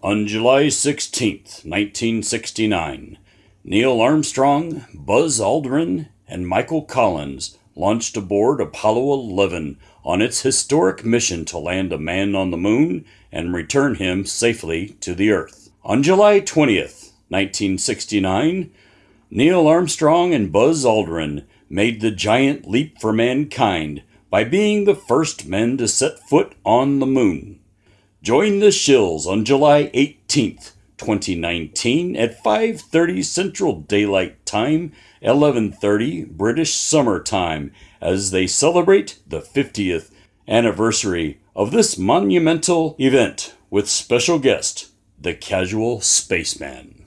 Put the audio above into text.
On July 16, 1969, Neil Armstrong, Buzz Aldrin, and Michael Collins launched aboard Apollo 11 on its historic mission to land a man on the moon and return him safely to the Earth. On July 20th, 1969, Neil Armstrong and Buzz Aldrin made the giant leap for mankind by being the first men to set foot on the moon. Join the Shills on July 18th, 2019 at 5:30 Central Daylight Time, 11:30 British Summer Time as they celebrate the 50th anniversary of this monumental event with special guest, the Casual Spaceman.